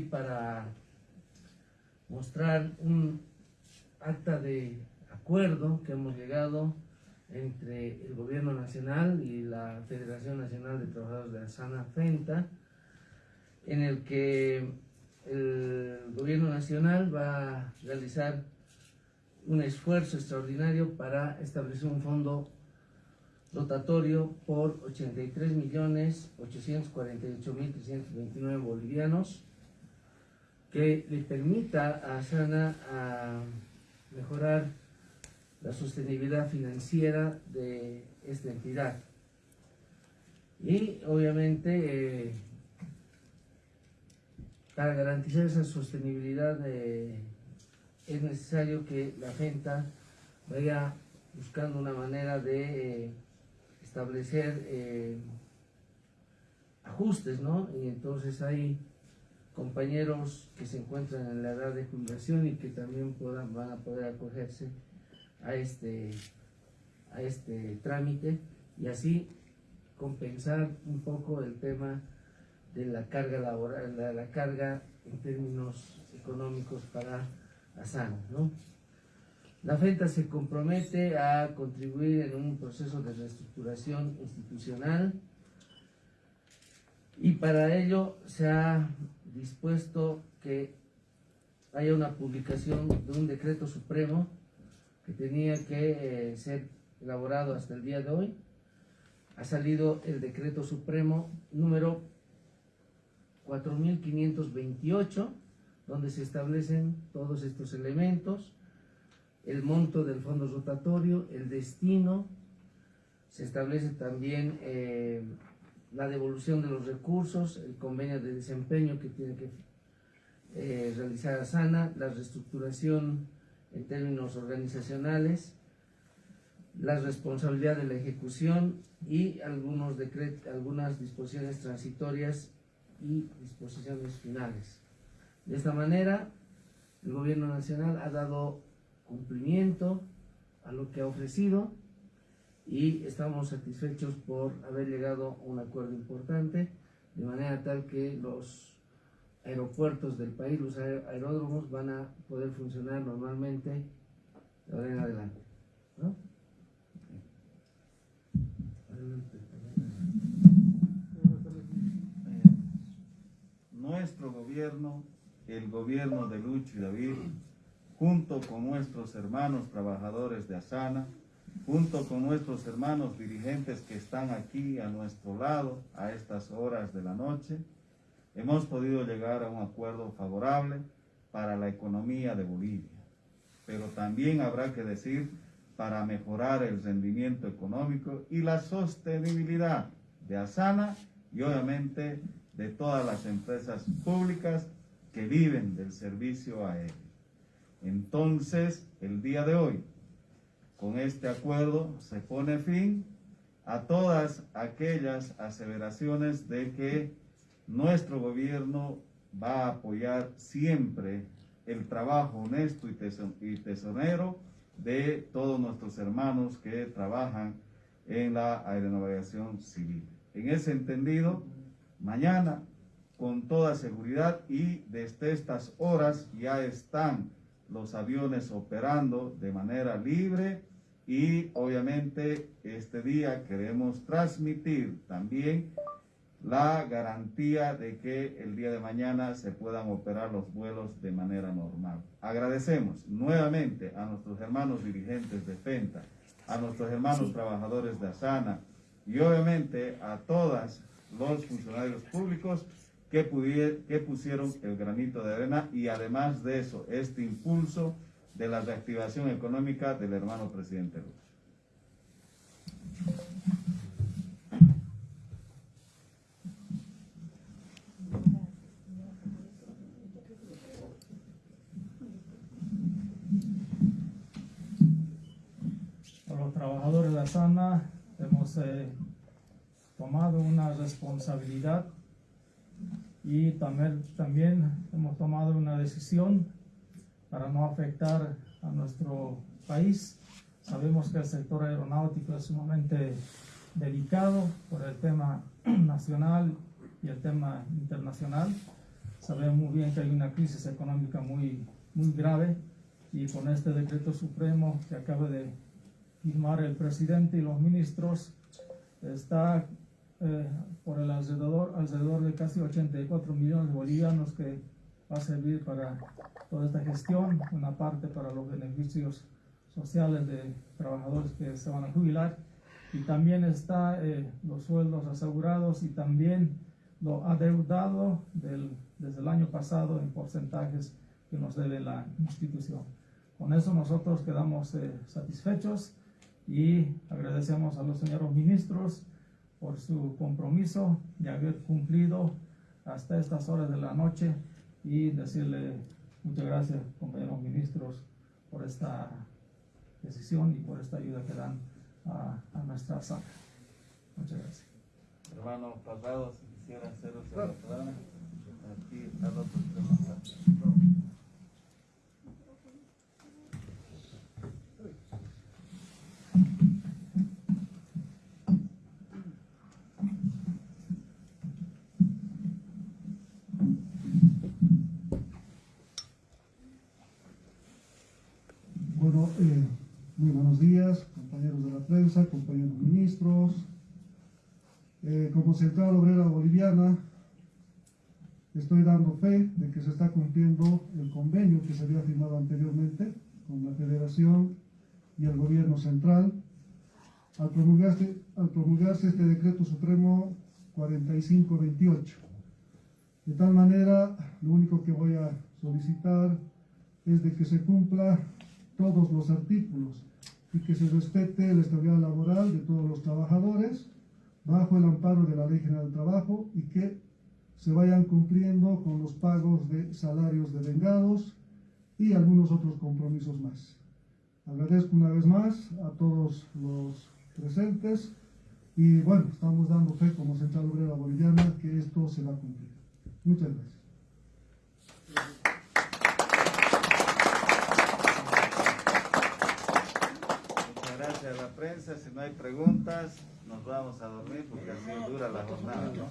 para mostrar un acta de acuerdo que hemos llegado entre el gobierno nacional y la Federación Nacional de Trabajadores de la Sana FENTA, en el que el gobierno nacional va a realizar un esfuerzo extraordinario para establecer un fondo rotatorio por 83.848.329 bolivianos que le permita a Sana a mejorar la sostenibilidad financiera de esta entidad. Y obviamente eh, para garantizar esa sostenibilidad eh, es necesario que la gente vaya buscando una manera de eh, establecer ajustes, ¿no? Y entonces hay compañeros que se encuentran en la edad de jubilación y que también puedan, van a poder acogerse a este, a este trámite y así compensar un poco el tema de la carga laboral, la, la carga en términos económicos para Asana. ¿no? La FENTA se compromete a contribuir en un proceso de reestructuración institucional y para ello se ha dispuesto que haya una publicación de un decreto supremo que tenía que eh, ser elaborado hasta el día de hoy. Ha salido el decreto supremo número 4528, donde se establecen todos estos elementos, el monto del fondo rotatorio, el destino, se establece también eh, la devolución de los recursos, el convenio de desempeño que tiene que eh, realizar ASANA, la reestructuración en términos organizacionales, la responsabilidad de la ejecución y algunos algunas disposiciones transitorias y disposiciones finales. De esta manera, el gobierno nacional ha dado cumplimiento a lo que ha ofrecido y estamos satisfechos por haber llegado a un acuerdo importante, de manera tal que los aeropuertos del país, los aeródromos van a poder funcionar normalmente de ahora en adelante. Nuestro gobierno, el gobierno de Lucho y David, junto con nuestros hermanos trabajadores de Asana, junto con nuestros hermanos dirigentes que están aquí a nuestro lado a estas horas de la noche, hemos podido llegar a un acuerdo favorable para la economía de Bolivia. Pero también habrá que decir para mejorar el rendimiento económico y la sostenibilidad de Asana y obviamente de todas las empresas públicas que viven del servicio aéreo. Entonces, el día de hoy, con este acuerdo se pone fin a todas aquellas aseveraciones de que nuestro gobierno va a apoyar siempre el trabajo honesto y tesonero de todos nuestros hermanos que trabajan en la aeronavegación civil. En ese entendido, mañana, con toda seguridad y desde estas horas ya están los aviones operando de manera libre y obviamente este día queremos transmitir también la garantía de que el día de mañana se puedan operar los vuelos de manera normal. Agradecemos nuevamente a nuestros hermanos dirigentes de FENTA, a nuestros hermanos trabajadores de ASANA y obviamente a todos los funcionarios públicos que, que pusieron el granito de arena y además de eso, este impulso de la reactivación económica del hermano presidente Lula. los trabajadores de la sana hemos eh, tomado una responsabilidad y también, también hemos tomado una decisión para no afectar a nuestro país. Sabemos que el sector aeronáutico es sumamente delicado por el tema nacional y el tema internacional. sabemos muy bien que hay una crisis económica muy, muy grave y con este decreto supremo que acaba de firmar el presidente y los ministros, está eh, por el alrededor, alrededor de casi 84 millones de bolivianos que va a servir para toda esta gestión, una parte para los beneficios sociales de trabajadores que se van a jubilar y también está eh, los sueldos asegurados y también lo adeudado del, desde el año pasado en porcentajes que nos debe la institución. Con eso nosotros quedamos eh, satisfechos y agradecemos a los señores ministros por su compromiso de haber cumplido hasta estas horas de la noche y decirle muchas gracias, compañeros ministros, por esta decisión y por esta ayuda que dan a, a nuestra sala. Muchas gracias. Hermano Parrado, si quisiera hacer otra. Aquí está Eh, muy buenos días, compañeros de la prensa, compañeros ministros. Eh, como Central Obrera Boliviana, estoy dando fe de que se está cumpliendo el convenio que se había firmado anteriormente con la Federación y el Gobierno Central. Al promulgarse, al promulgarse este decreto supremo 4528. De tal manera, lo único que voy a solicitar es de que se cumpla todos los artículos y que se respete la estabilidad laboral de todos los trabajadores bajo el amparo de la Ley General del Trabajo y que se vayan cumpliendo con los pagos de salarios de vengados y algunos otros compromisos más. Agradezco una vez más a todos los presentes y bueno, estamos dando fe como Central Obrera Boliviana que esto se va a cumplir. Muchas gracias. Muchas gracias a la prensa. Si no hay preguntas, nos vamos a dormir porque así dura la jornada, ¿no?